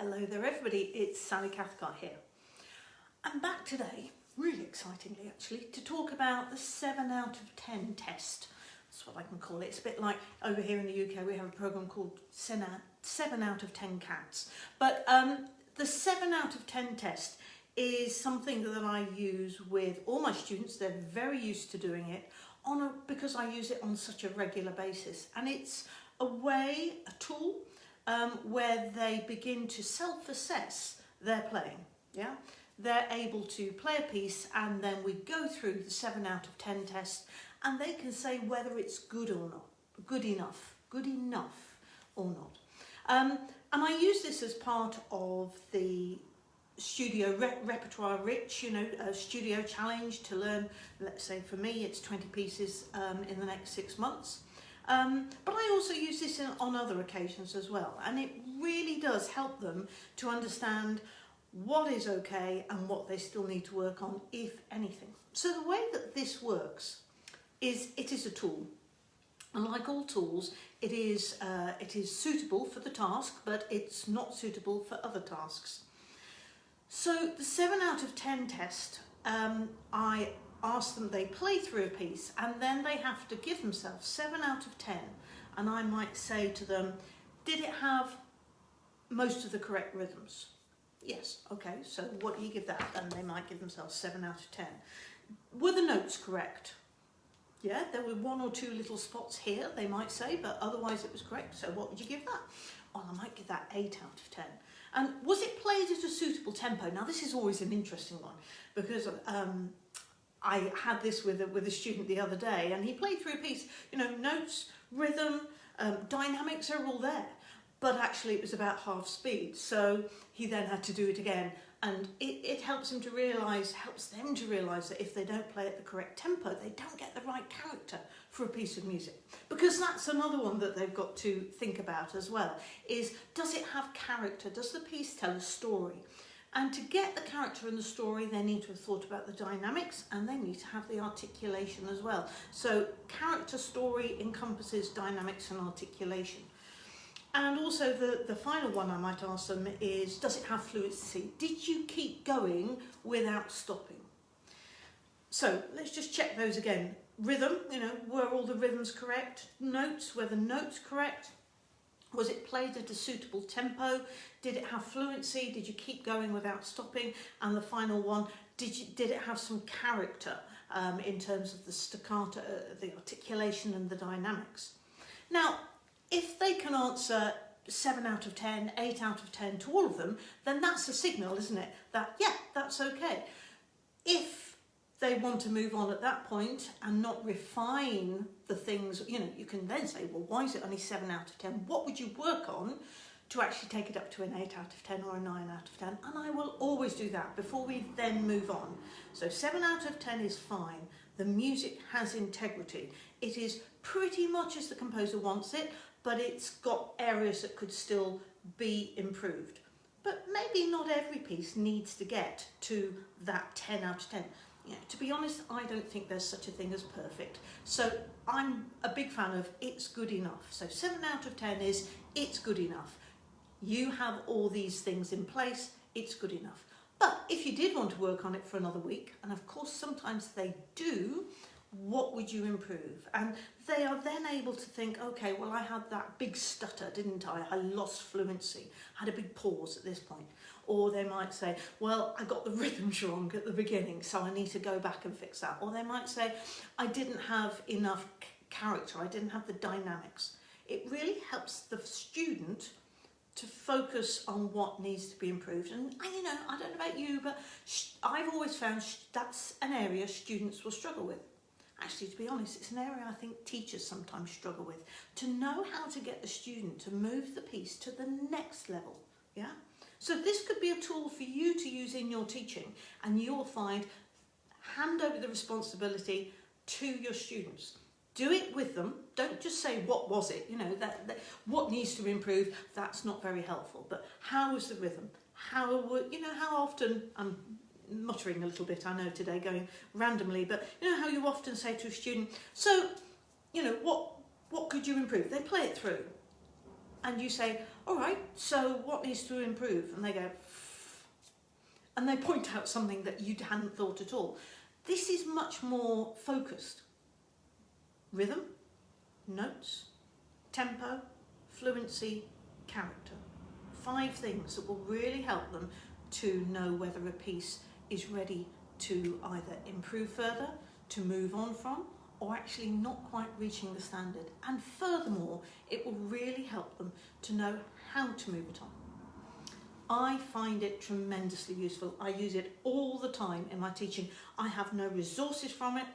Hello there everybody, it's Sally Cathcart here. I'm back today, really excitingly actually, to talk about the 7 out of 10 test. That's what I can call it. It's a bit like over here in the UK we have a programme called 7 out of 10 cats. But um, the 7 out of 10 test is something that I use with all my students. They're very used to doing it on a, because I use it on such a regular basis. And it's a way, a tool, um, where they begin to self-assess their playing. Yeah, They're able to play a piece and then we go through the 7 out of 10 test and they can say whether it's good or not, good enough, good enough or not. Um, and I use this as part of the studio re repertoire rich, you know, a studio challenge to learn, let's say for me, it's 20 pieces um, in the next six months. Um, but I also use this in, on other occasions as well. And it really does help them to understand what is okay and what they still need to work on, if anything. So the way that this works is it is a tool. And like all tools, it is, uh, it is suitable for the task, but it's not suitable for other tasks. So the 7 out of 10 test, um, I ask them, they play through a piece and then they have to give themselves 7 out of 10 and I might say to them, did it have most of the correct rhythms? Yes, okay, so what do you give that? And they might give themselves 7 out of 10. Were the notes correct? Yeah, there were one or two little spots here, they might say, but otherwise it was correct. So what would you give that? Oh, I might give that 8 out of 10. And was it played at a suitable tempo? Now this is always an interesting one because um, I had this with a, with a student the other day and he played through a piece, you know, notes, rhythm, um, dynamics are all there. But actually it was about half speed. So he then had to do it again and it, it helps him to realise, helps them to realise that if they don't play at the correct tempo, they don't get the right character for a piece of music. Because that's another one that they've got to think about as well, is does it have character? Does the piece tell a story? And to get the character and the story, they need to have thought about the dynamics and they need to have the articulation as well. So character story encompasses dynamics and articulation. And also the, the final one I might ask them is, does it have fluency? Did you keep going without stopping? So let's just check those again. Rhythm, you know, were all the rhythms correct? Notes, were the notes correct? Was it played at a suitable tempo? Did it have fluency? Did you keep going without stopping? And the final one, did, you, did it have some character um, in terms of the staccato, uh, the articulation and the dynamics? Now, if they can answer 7 out of 10, 8 out of 10 to all of them, then that's a signal, isn't it? That, yeah, that's okay. If they want to move on at that point and not refine the things, you know, you can then say, well, why is it only 7 out of 10? What would you work on to actually take it up to an 8 out of 10 or a 9 out of 10? And I will always do that before we then move on. So 7 out of 10 is fine. The music has integrity. It is pretty much as the composer wants it, but it's got areas that could still be improved. But maybe not every piece needs to get to that 10 out of 10. To be honest, I don't think there's such a thing as perfect. So I'm a big fan of it's good enough. So 7 out of 10 is it's good enough. You have all these things in place, it's good enough. But if you did want to work on it for another week, and of course sometimes they do, what would you improve? And they are then able to think, okay, well, I had that big stutter, didn't I? I lost fluency, had a big pause at this point. Or they might say, well, I got the rhythms wrong at the beginning, so I need to go back and fix that. Or they might say, I didn't have enough character, I didn't have the dynamics. It really helps the student to focus on what needs to be improved. And, you know, I don't know about you, but I've always found that's an area students will struggle with. Actually, to be honest, it's an area I think teachers sometimes struggle with. To know how to get the student to move the piece to the next level, yeah? So this could be a tool for you to use in your teaching and you'll find hand over the responsibility to your students. Do it with them. Don't just say, what was it? You know, that, that what needs to improve, that's not very helpful. But how was the rhythm? How, you know, how often, I'm muttering a little bit, I know today, going randomly, but you know how you often say to a student, so, you know, what, what could you improve? They play it through and you say, all right, so what needs to improve? And they go, and they point out something that you hadn't thought at all. This is much more focused. Rhythm, notes, tempo, fluency, character. Five things that will really help them to know whether a piece is ready to either improve further, to move on from, or actually not quite reaching the standard. And furthermore, it will really help them to know how to move it on. I find it tremendously useful. I use it all the time in my teaching. I have no resources from it.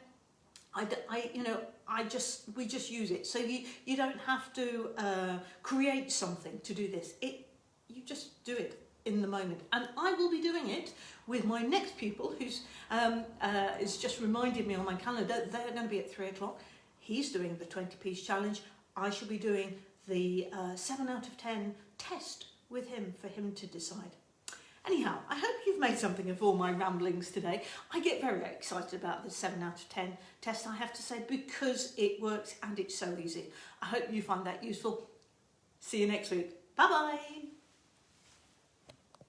I, I, you know, I just, we just use it. So you, you don't have to uh, create something to do this. It, you just do it in the moment. And I will be doing it with my next pupil who's um, uh, is just reminded me on my calendar. They're going to be at three o'clock. He's doing the 20 piece challenge. I shall be doing the uh, 7 out of 10 test with him for him to decide. Anyhow, I hope you've made something of all my ramblings today. I get very excited about the 7 out of 10 test, I have to say, because it works and it's so easy. I hope you find that useful. See you next week. Bye-bye.